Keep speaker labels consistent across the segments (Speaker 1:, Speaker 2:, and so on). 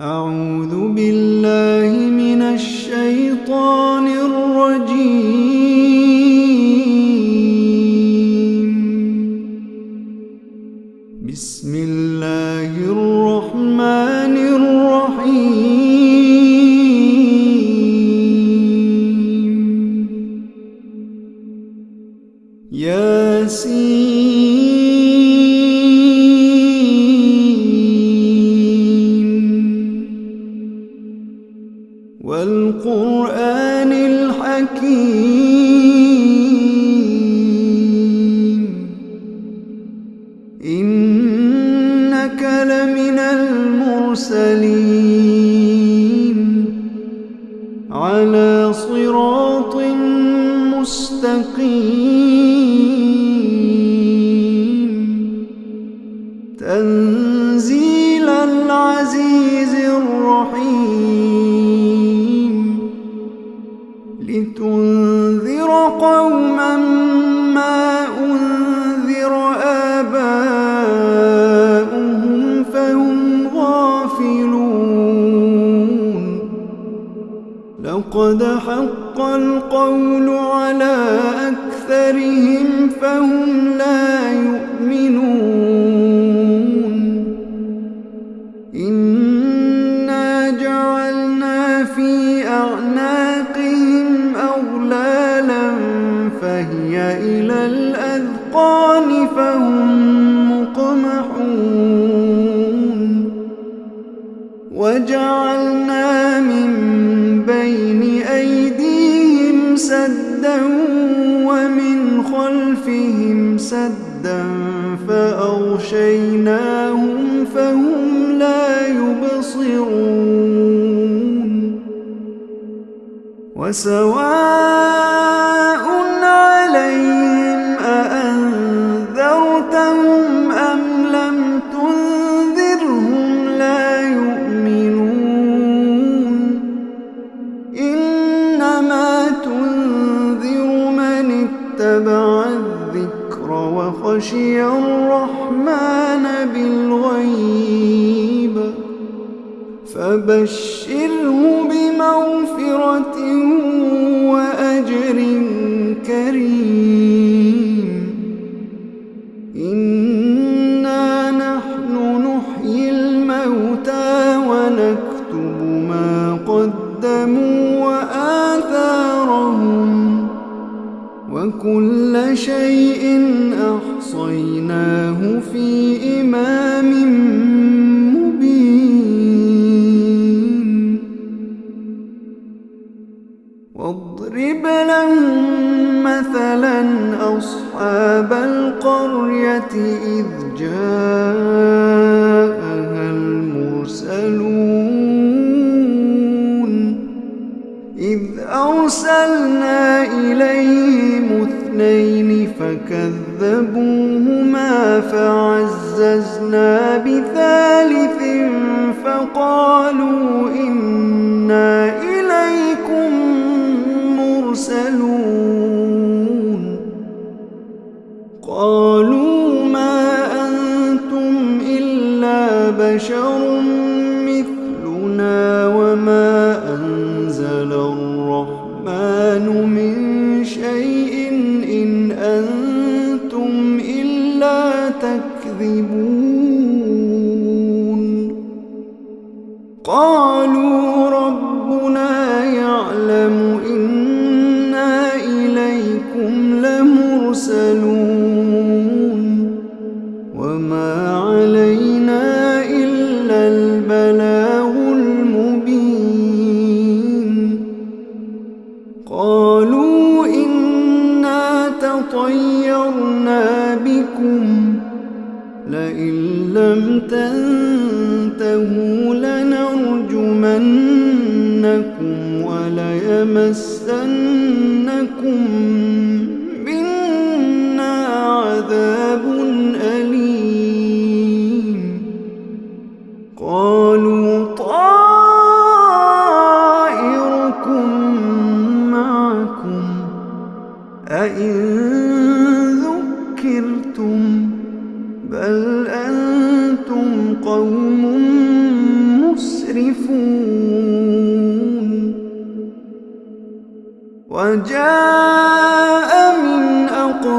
Speaker 1: أعوذ بالله من الشيطان المرسلين ان وسواء عليهم أأنذرتهم أم لم تنذرهم لا يؤمنون إنما تنذر من اتبع الذكر وخشي بشر لئن لم تنتهوا لنرجمنكم وليمسنكم منا عذاب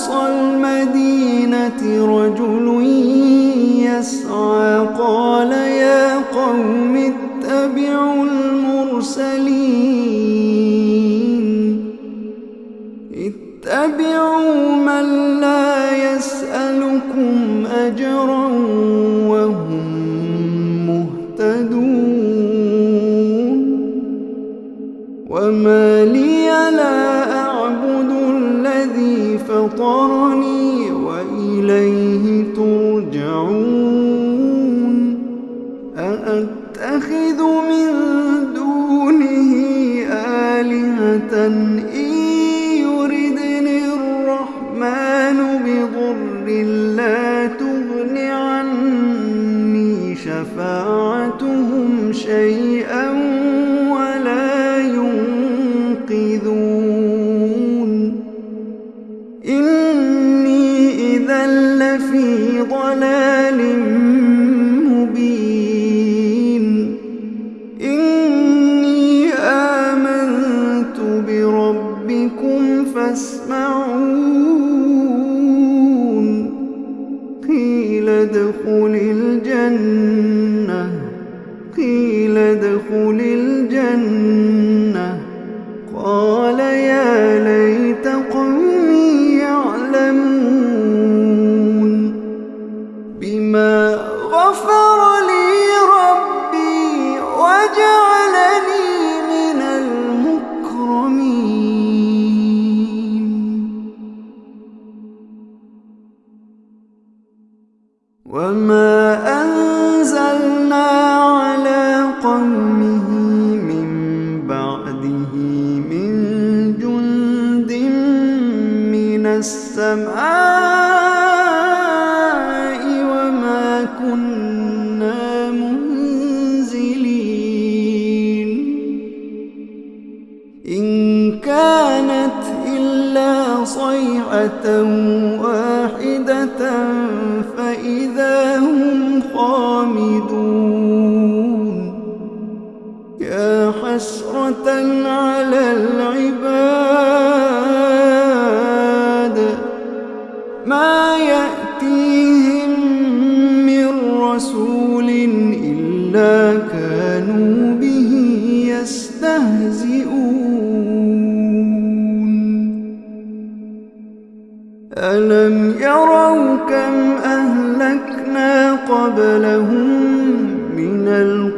Speaker 1: أقصى المدينة رجل يسعى قال يا ضر لا تغن عني شفاعتهم شيئا. صيحة واحدة فإذا هم خامدون. يا حسرة على العباد ما يأتيهم من رسول إلا ألم يروا كم أهلكنا قبلهم من القرى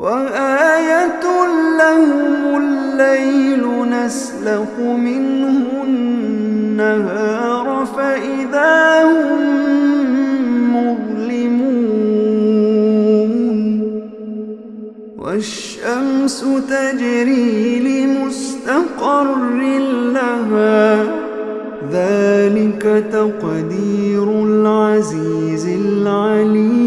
Speaker 1: وآية لهم الليل نسلخ منه النهار فإذا هم مظلمون والشمس تجري لمستقر لها ذلك تقدير العزيز العليم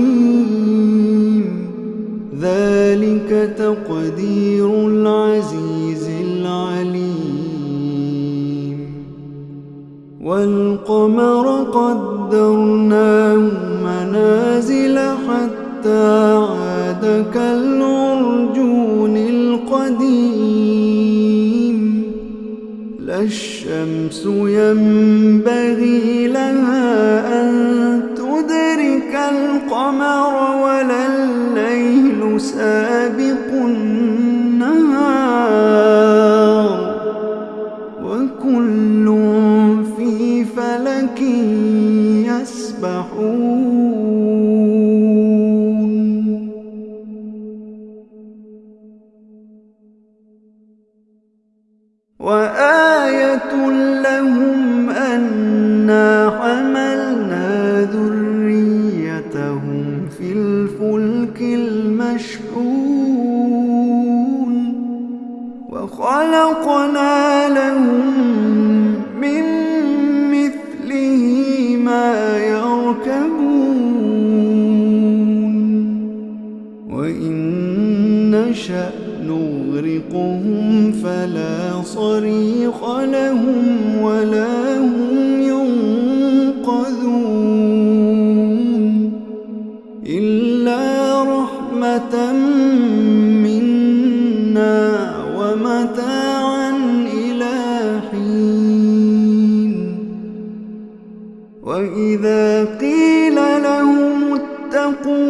Speaker 1: تقدير العزيز العليم. والقمر قدرناه منازل حتى عاد كالعرجون القديم. لا الشمس ينبغي لها أن في الفلك المشحون وخلقنا لهم من مثله ما يركبون وإن نشأ نغرقهم فلا صريخ لهم ولا هم رحمة منا ومتاعا إلى حين. وإذا قيل لهم اتقوا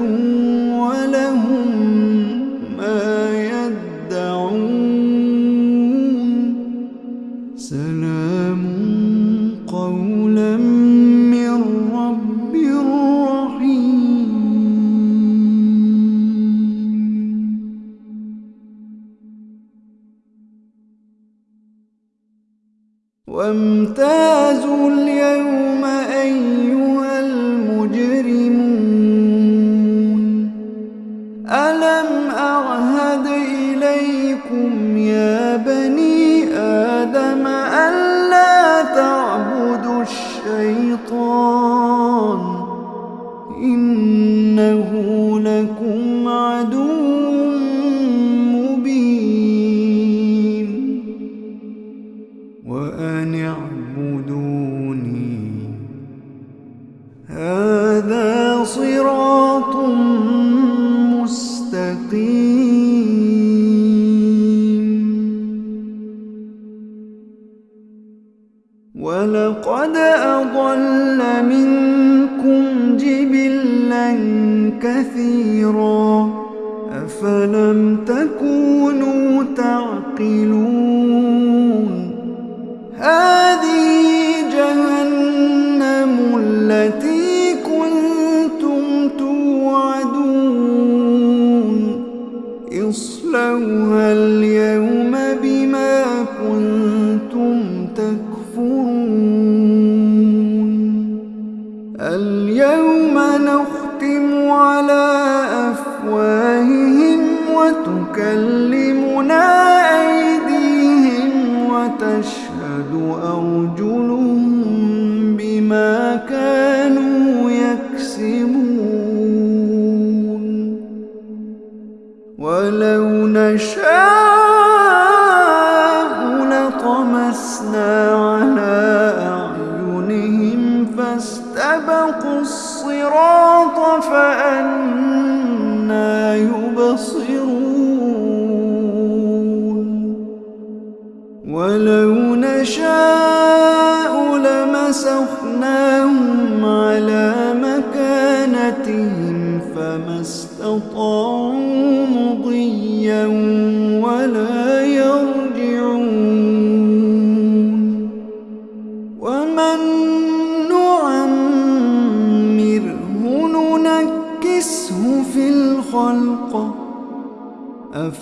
Speaker 1: ولا إنه لكم عدو الصراط فأنا يبصرون. ولو نشاء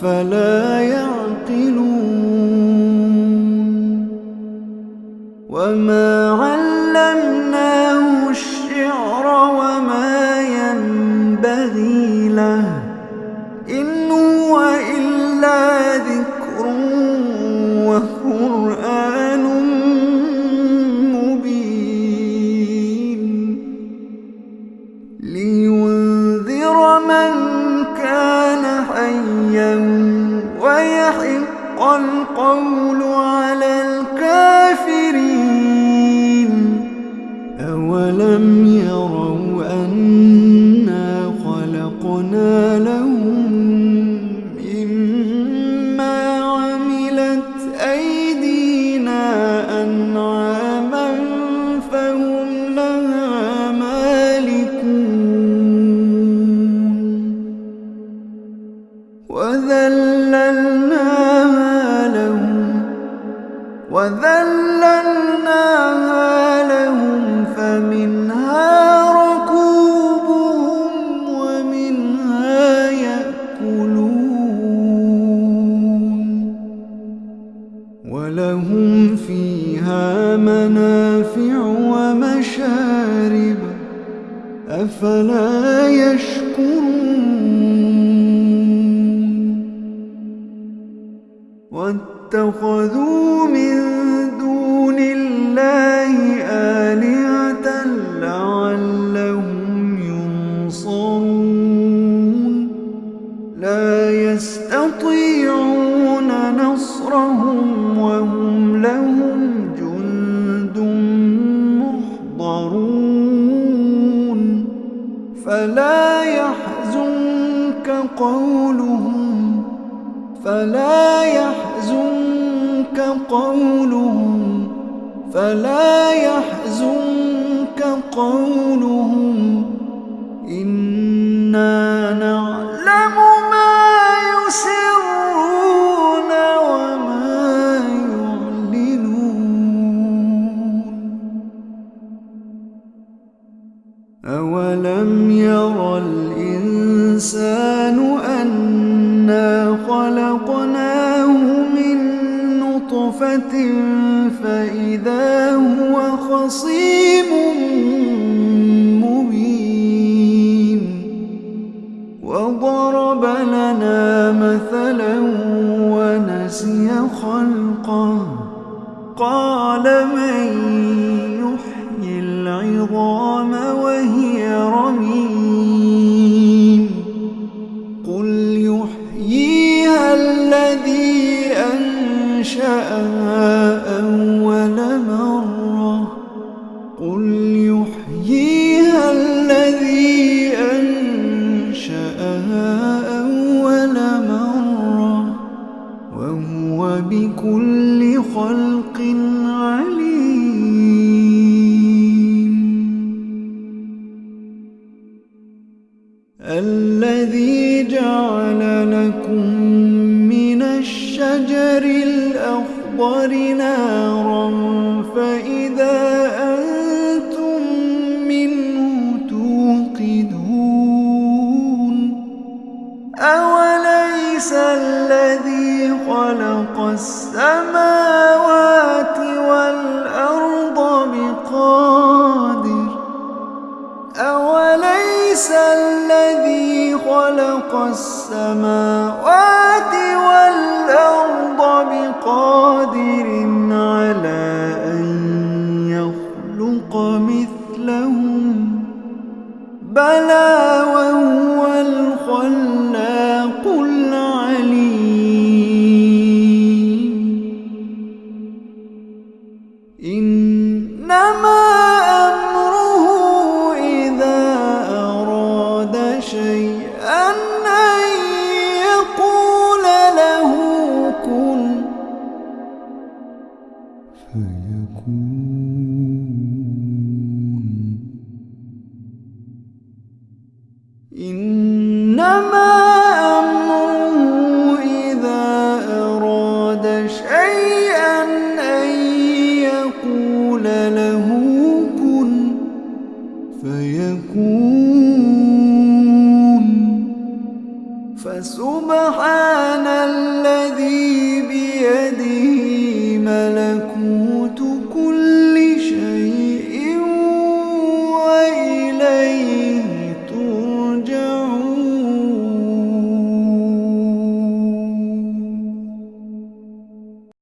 Speaker 1: فلا أولم ير الإنسان أنا خلقناه من نطفة فإذا هو خصيم مبين وضرب لنا مثلا ونسي خلقه قال مرة قل يحييها الذي أنشأها أول مرة وهو بكل خلق عليم. الذي جعل لكم من الشجر الأخضر نارا فإذا أنتم منه توقدون أوليس الذي خلق السماوات والأرض بقادر أوليس الذي خلق السماوات فيكون إنما